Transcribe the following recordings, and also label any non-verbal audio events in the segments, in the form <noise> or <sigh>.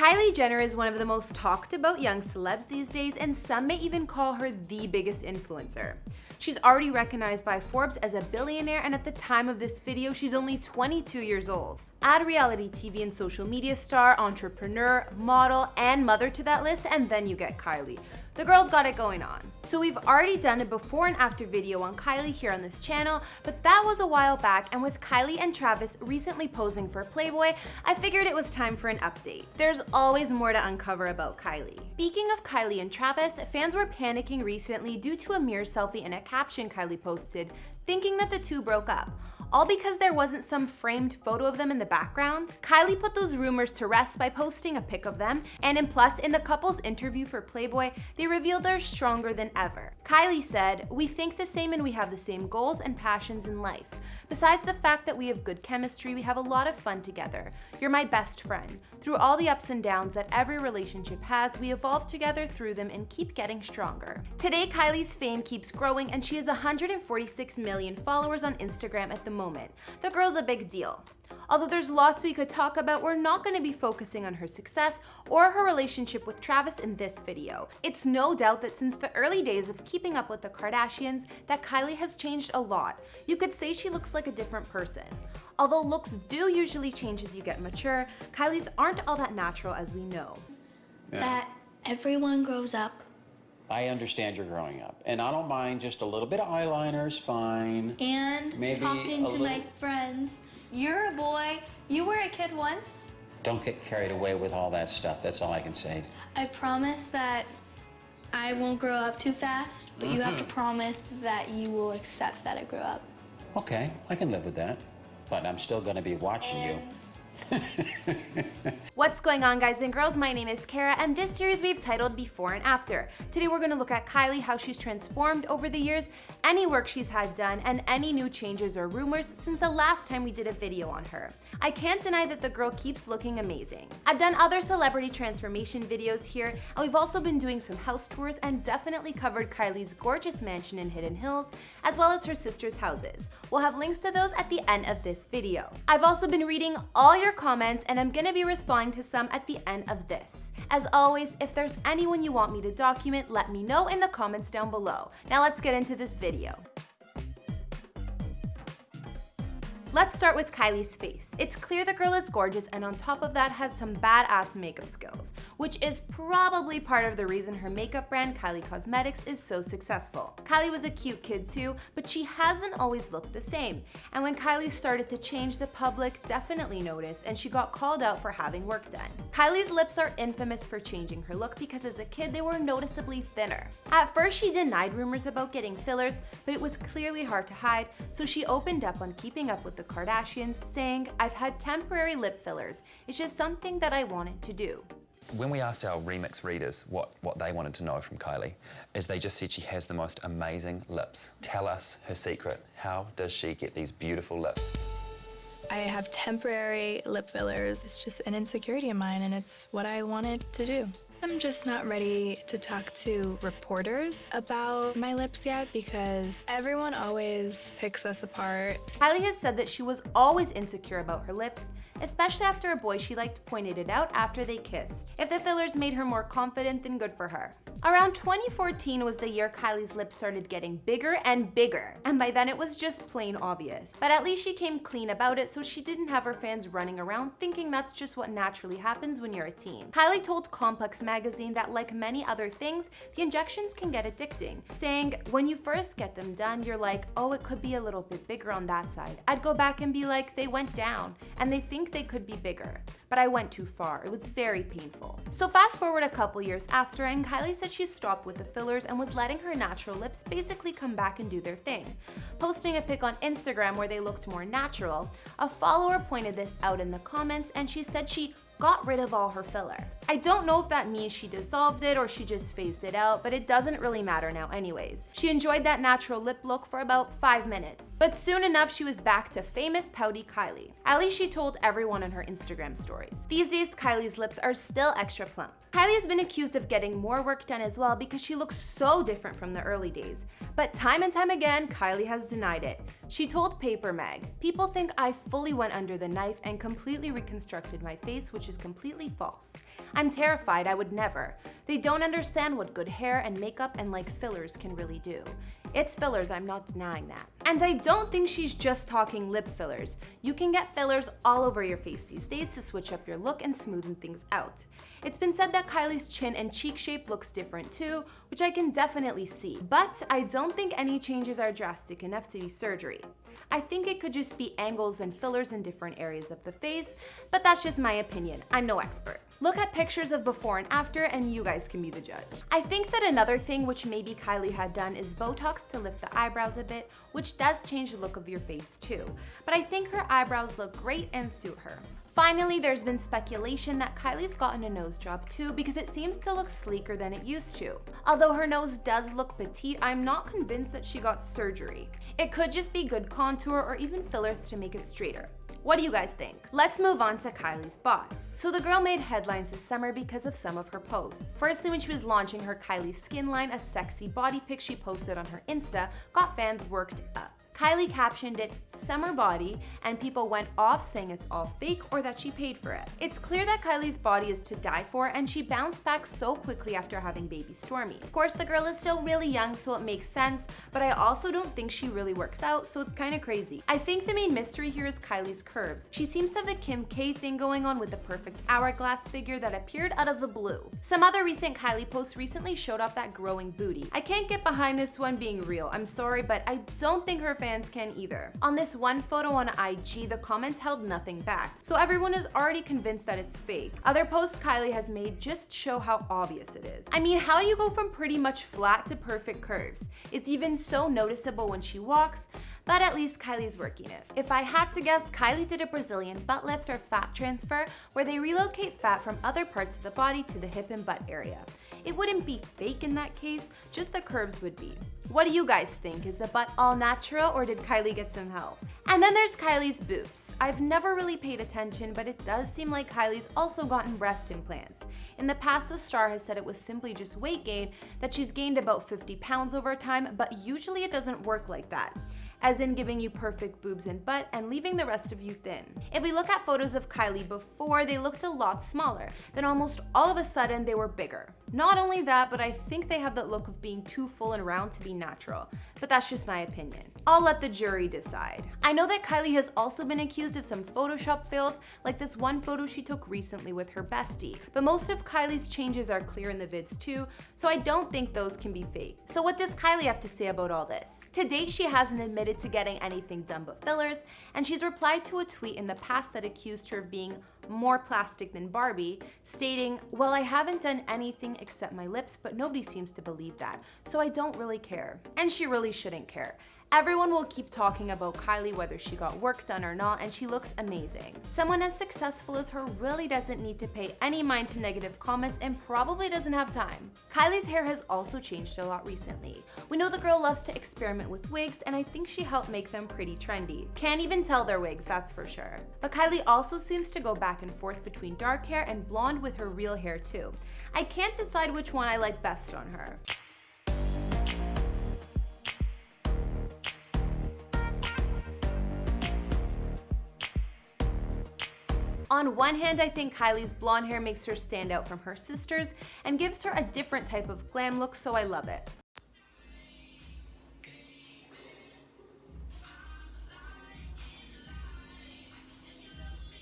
Kylie Jenner is one of the most talked about young celebs these days and some may even call her the biggest influencer. She's already recognized by Forbes as a billionaire and at the time of this video, she's only 22 years old. Add reality TV and social media star, entrepreneur, model, and mother to that list, and then you get Kylie. The girl's got it going on. So we've already done a before and after video on Kylie here on this channel, but that was a while back and with Kylie and Travis recently posing for Playboy, I figured it was time for an update. There's always more to uncover about Kylie. Speaking of Kylie and Travis, fans were panicking recently due to a mirror selfie and a caption Kylie posted, thinking that the two broke up all because there wasn't some framed photo of them in the background. Kylie put those rumors to rest by posting a pic of them, and in plus, in the couple's interview for Playboy, they revealed they're stronger than ever. Kylie said, we think the same and we have the same goals and passions in life. Besides the fact that we have good chemistry, we have a lot of fun together. You're my best friend. Through all the ups and downs that every relationship has, we evolve together through them and keep getting stronger. Today, Kylie's fame keeps growing and she has 146 million followers on Instagram at the moment. The girl's a big deal. Although there's lots we could talk about, we're not going to be focusing on her success or her relationship with Travis in this video. It's no doubt that since the early days of keeping up with the Kardashians, that Kylie has changed a lot. You could say she looks like a different person. Although looks do usually change as you get mature, Kylie's aren't all that natural as we know. Yeah. That everyone grows up. I understand you're growing up, and I don't mind just a little bit of eyeliner is fine. And Maybe talking to little- my friends. You're a boy. You were a kid once. Don't get carried away with all that stuff. That's all I can say. I promise that I won't grow up too fast, but you have to mm-hmm. promise that you will accept that I grew up. Okay, I can live with that, but I'm still going to be watching you. <laughs> What's going on guys and girls, my name is Kara and this series we've titled Before and After. Today we're going to look at Kylie, how she's transformed over the years, any work she's had done, and any new changes or rumors since the last time we did a video on her. I can't deny that the girl keeps looking amazing. I've done other celebrity transformation videos here and we've also been doing some house tours and definitely covered Kylie's gorgeous mansion in Hidden Hills as well as her sister's houses. We'll have links to those at the end of this video. I've also been reading all your comments and I'm gonna be responding to some at the end of this. As always, if there's anyone you want me to document, let me know in the comments down below. Now let's get into this video. Let's start with Kylie's face. It's clear the girl is gorgeous and on top of that has some badass makeup skills, which is probably part of the reason her makeup brand Kylie Cosmetics is so successful. Kylie was a cute kid too, but she hasn't always looked the same. And when Kylie started to change, the public definitely noticed and she got called out for having work done. Kylie's lips are infamous for changing her look because as a kid they were noticeably thinner. At first she denied rumors about getting fillers, but it was clearly hard to hide, so she opened up on keeping up with the Kardashians, saying, I've had temporary lip fillers. It's just something that I wanted to do. When we asked our remix readers what, what they wanted to know from Kylie, is they just said she has the most amazing lips. Tell us her secret. How does she get these beautiful lips? I have temporary lip fillers. It's just an insecurity of mine, and it's what I wanted to do. I'm just not ready to talk to reporters about my lips yet because everyone always picks us apart. Kylie has said that she was always insecure about her lips, especially after a boy she liked pointed it out after they kissed. If the fillers made her more confident, then good for her. Around 2014 was the year Kylie's lips started getting bigger and bigger, and by then it was just plain obvious. But at least she came clean about it so she didn't have her fans running around thinking that's just what naturally happens when you're a teen. Kylie told Complex magazine that like many other things, the injections can get addicting, saying, when you first get them done, you're like, oh, it could be a little bit bigger on that side. I'd go back and be like, they went down, and they think they could be bigger. But I went too far. It was very painful. So fast forward a couple years after, and Kylie said she stopped with the fillers and was letting her natural lips basically come back and do their thing. Posting a pic on Instagram where they looked more natural, a follower pointed this out in the comments and she said she got rid of all her filler. I don't know if that means she dissolved it or she just phased it out, but it doesn't really matter now anyways. She enjoyed that natural lip look for about 5 minutes. But soon enough, she was back to famous pouty Kylie. At least she told everyone on her Instagram stories. These days, Kylie's lips are still extra plump. Kylie has been accused of getting more work done as well because she looks so different from the early days. But time and time again, Kylie has denied it. She told Paper Mag, people think I fully went under the knife and completely reconstructed my face, which is completely false. I'm terrified, I would never. They don't understand what good hair and makeup and like fillers can really do. It's fillers, I'm not denying that. And I don't think she's just talking lip fillers. You can get fillers all over your face these days to switch up your look and smoothen things out. It's been said that Kylie's chin and cheek shape looks different too, which I can definitely see. But I don't think any changes are drastic enough to be surgery. I think it could just be angles and fillers in different areas of the face, but that's just my opinion. I'm no expert. Look at pictures of before and after and you guys can be the judge. I think that another thing which maybe Kylie had done is Botox to lift the eyebrows a bit, which does change the look of your face too. But I think her eyebrows look great and suit her. Finally, there's been speculation that Kylie's gotten a nose job too because it seems to look sleeker than it used to. Although her nose does look petite, I'm not convinced that she got surgery. It could just be good contour or even fillers to make it straighter. What do you guys think? Let's move on to Kylie's bod. So the girl made headlines this summer because of some of her posts. Firstly, when she was launching her Kylie skin line, a sexy body pic she posted on her Insta got fans worked up. Kylie captioned it summer body and people went off saying it's all fake or that she paid for it. It's clear that Kylie's body is to die for and she bounced back so quickly after having baby Stormi. Of course the girl is still really young so it makes sense, but I also don't think she really works out so it's kinda crazy. I think the main mystery here is Kylie's curves. She seems to have the Kim K thing going on with the perfect hourglass figure that appeared out of the blue. Some other recent Kylie posts recently showed off that growing booty. I can't get behind this one being real, I'm sorry, but I don't think her fans fans can either. On this one photo on IG, the comments held nothing back, so everyone is already convinced that it's fake. Other posts Kylie has made just show how obvious it is. I mean, how you go from pretty much flat to perfect curves? It's even so noticeable when she walks, but at least Kylie's working it. If I had to guess, Kylie did a Brazilian butt lift or fat transfer where they relocate fat from other parts of the body to the hip and butt area. It wouldn't be fake in that case, just the curves would be. What do you guys think? Is the butt all natural or did Kylie get some help? And then there's Kylie's boobs. I've never really paid attention, but it does seem like Kylie's also gotten breast implants. In the past, the star has said it was simply just weight gain, that she's gained about 50 pounds over time, but usually it doesn't work like that as in giving you perfect boobs and butt and leaving the rest of you thin. If we look at photos of Kylie before, they looked a lot smaller. Then almost all of a sudden, they were bigger. Not only that, but I think they have that look of being too full and round to be natural. But that's just my opinion. I'll let the jury decide. I know that Kylie has also been accused of some Photoshop fails, like this one photo she took recently with her bestie. But most of Kylie's changes are clear in the vids too, so I don't think those can be fake. So what does Kylie have to say about all this? To date, she hasn't admitted to getting anything done but fillers, and she's replied to a tweet in the past that accused her of being more plastic than Barbie, stating, well, I haven't done anything except my lips, but nobody seems to believe that, so I don't really care. And she really shouldn't care. Everyone will keep talking about Kylie whether she got work done or not and she looks amazing. Someone as successful as her really doesn't need to pay any mind to negative comments and probably doesn't have time. Kylie's hair has also changed a lot recently. We know the girl loves to experiment with wigs and I think she helped make them pretty trendy. Can't even tell they're wigs, that's for sure. But Kylie also seems to go back and forth between dark hair and blonde with her real hair too. I can't decide which one I like best on her. On one hand, I think Kylie's blonde hair makes her stand out from her sisters and gives her a different type of glam look, so I love it.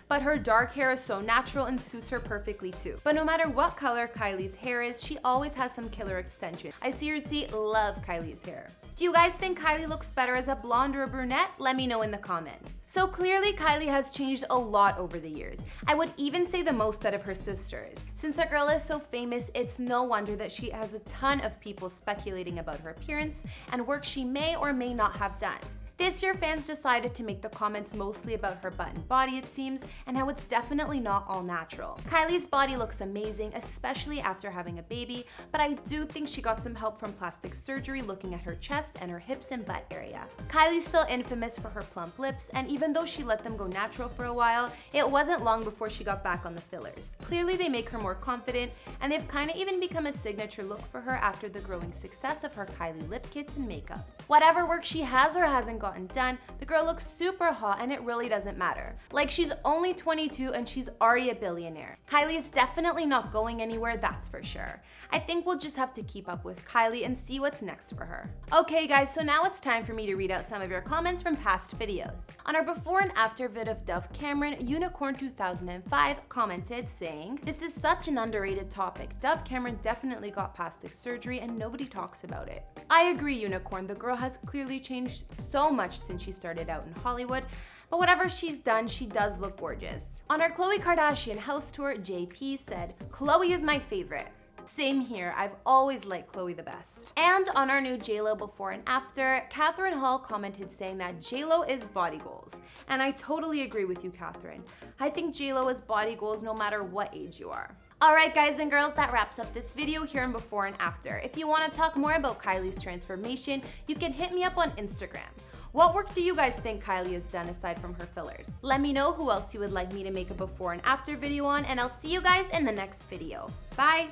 But her dark hair is so natural and suits her perfectly too. But no matter what color Kylie's hair is, she always has some killer extension. I seriously love Kylie's hair. Do you guys think Kylie looks better as a blonde or a brunette? Let me know in the comments. So clearly Kylie has changed a lot over the years. I would even say the most out of her sisters. Since the girl is so famous, it's no wonder that she has a ton of people speculating about her appearance and work she may or may not have done. This year, fans decided to make the comments mostly about her butt and body, it seems, and how it's definitely not all natural. Kylie's body looks amazing, especially after having a baby, but I do think she got some help from plastic surgery looking at her chest and her hips and butt area. Kylie's still infamous for her plump lips, and even though she let them go natural for a while, it wasn't long before she got back on the fillers. Clearly, they make her more confident, and they've kinda even become a signature look for her after the growing success of her Kylie lip kits and makeup. Whatever work she has or hasn't got gotten done, the girl looks super hot and it really doesn't matter. Like she's only 22 and she's already a billionaire. Kylie is definitely not going anywhere, that's for sure. I think we'll just have to keep up with Kylie and see what's next for her. Okay guys, so now it's time for me to read out some of your comments from past videos. On our before and after vid of Dove Cameron, Unicorn2005 commented saying, This is such an underrated topic. Dove Cameron definitely got plastic surgery and nobody talks about it. I agree, Unicorn. The girl has clearly changed so much since she started out in Hollywood, but whatever she's done, she does look gorgeous. On our Khloe Kardashian house tour, JP said, Khloe is my favorite. Same here, I've always liked Khloe the best. And on our new JLo before and after, Catherine Hall commented saying that JLo is body goals. And I totally agree with you, Catherine. I think JLo is body goals no matter what age you are. Alright guys and girls, that wraps up this video here in before and after. If you want to talk more about Kylie's transformation, you can hit me up on Instagram. What work do you guys think Kylie has done aside from her fillers? Let me know who else you would like me to make a before and after video on, and I'll see you guys in the next video. Bye!